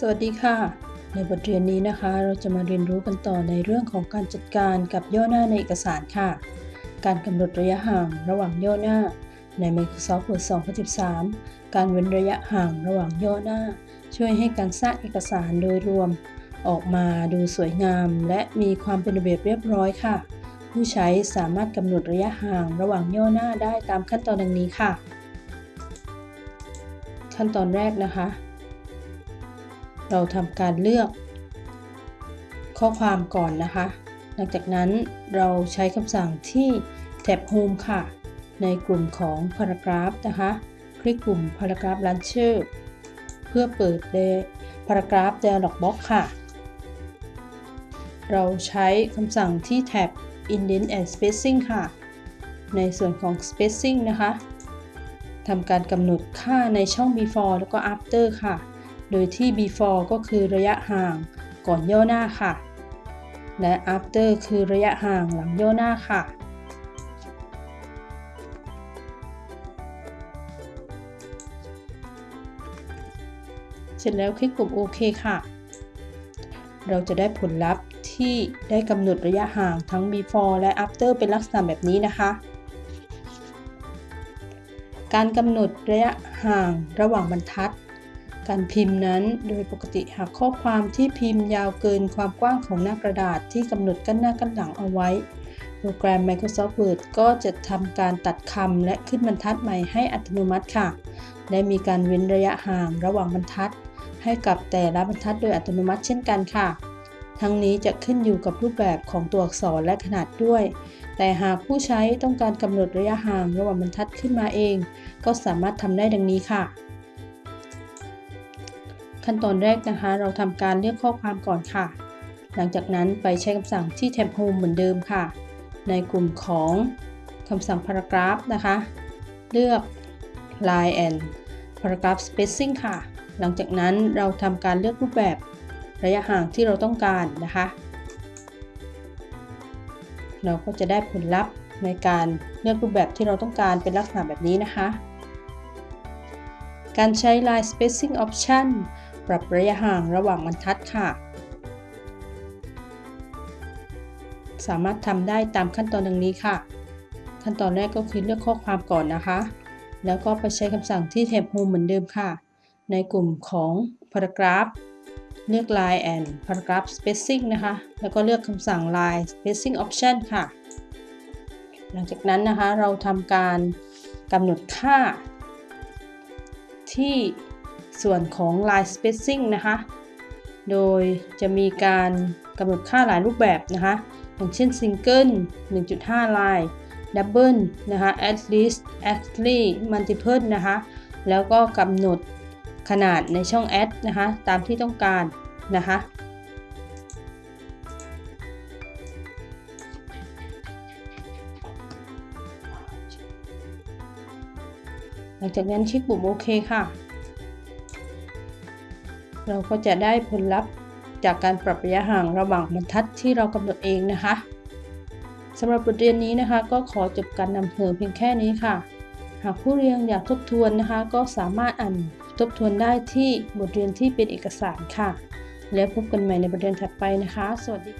สวัสดีค่ะ ในบทเรียนนี้นะคะ เราจะมาเรียนรู้กันต่อในเรื่องของการจัดการกับย่อหน้าในเอกสารค่ะ การกำหนดระยะห่างระหว่างย่อหน้า ใน Microsoft Word 2013 การเว้นระยะห่างระหว่างย่อหน้า ช่วยให้การสร้างเอกสารโดยรวม ออกมาดูสวยงาม และมีความเป็นระเบียบเรียบร้อยค่ะ ผู้ใช้สามารถกำหนดระยะห่างระหว่างย่อหน้าได้ตามขั้นตอนดังนี้ค่ะ ขั้นตอนแรกนะคะ เราทำการเลือกข้อความก่อนนะคะ หลังจากนั้นเราใช้คำสั่งที่แท็บ Home ค่ะ ในกลุ่มของ Paragraph นะคะ คลิกปุ่ม Paragraph Launcher เพื่อเปิด Paragraph Dialog Box ค่ะ เราใช้คำสั่งที่แท็บ Indent and Spacing ค่ะ ในส่วนของ Spacing นะคะทำการกำหนดค่าในช่อง before แล้วก็ after ค่ะ โดยที่ before ก็คือระยะห่างก่อนย่อหน้าค่ะ และ after คือระยะห่างหลังย่อหน้าค่ะ เสร็จแล้วคลิกปุ่มโอเคค่ะ เราจะได้ผลลัพธ์ที่ได้กำหนดระยะห่างทั้ง before และ after เป็นลักษณะแบบนี้นะคะการกำหนดระยะห่างระหว่างบรรทัด การพิมพ์นั้นโดยปกติหากข้อความที่พิมพ์ยาวเกินความกว้างของหน้ากระดาษที่กำหนดกั้นหน้ากั้นหลังเอาไว้ โปรแกรม Microsoft Word ก็จะทำการตัดคำและขึ้นบรรทัดใหม่ให้อัตโนมัติค่ะ และมีการเว้นระยะห่างระหว่างบรรทัด ให้กับแต่ละบรรทัดโดยอัตโนมัติเช่นกันค่ะทั้งนี้จะขึ้นอยู่กับรูปแบบของตัวอักษรและขนาดด้วย แต่หากผู้ใช้ต้องการกำหนดระยะห่างระหว่างบรรทัดขึ้นมาเอง ก็สามารถทำได้ดังนี้ค่ะ ขั้นตอนแรกนะคะ เราทำการเลือกข้อความก่อนค่ะ หลังจากนั้นไปใช้คำสั่งที่แท็บ Home เหมือนเดิมค่ะ ในกลุ่มของคำสั่ง Paragraph นะคะ เลือก Line and Paragraph Spacing ค่ะ หลังจากนั้นเราทำการเลือกรูปแบบระยะห่างที่เราต้องการนะคะ เราก็จะได้ผลลัพธ์ในการเลือกรูปแบบที่เราต้องการเป็นลักษณะแบบนี้นะคะ การใช้ Line Spacing Option ปรับระยะห่างระหว่างบรรทัดค่ะ สามารถทำได้ตามขั้นตอนดังนี้ค่ะ ขั้นตอนแรกก็คือเลือกข้อความก่อนนะคะ แล้วก็ไปใช้คำสั่งที่แท็บ Home เหมือนเดิมค่ะ ในกลุ่มของ Paragraph เลือก Line and Paragraph Spacing นะคะ แล้วก็เลือกคำสั่ง Line Spacing Option ค่ะ หลังจากนั้นนะคะเราทำการกำหนดค่าที่ ส่วนของ Line Spacing นะคะ โดยจะมีการกำหนดค่าหลายรูปแบบนะคะ อย่างเช่น Single 1.5 Line Double นะคะ At least Actually Multiple นะคะ แล้วก็กำหนดขนาดในช่อง add นะคะ ตามที่ต้องการนะคะหลังจากนั้นคลิกปุ่มโอเคค่ะ เราก็จะได้ผลลัพธ์จากการปรับระยะห่างระหว่างบรรทัดที่เรากำหนดเองนะคะสำหรับบทเรียนนี้นะคะ ก็ขอจบการนำเสนอเพียงแค่นี้ค่ะ หากผู้เรียนอยากทบทวนนะคะ ก็สามารถอ่านทบทวนได้ที่บทเรียนที่เป็นเอกสารค่ะ แล้วพบกันใหม่ในบทเรียนถัดไปนะคะ สวัสดี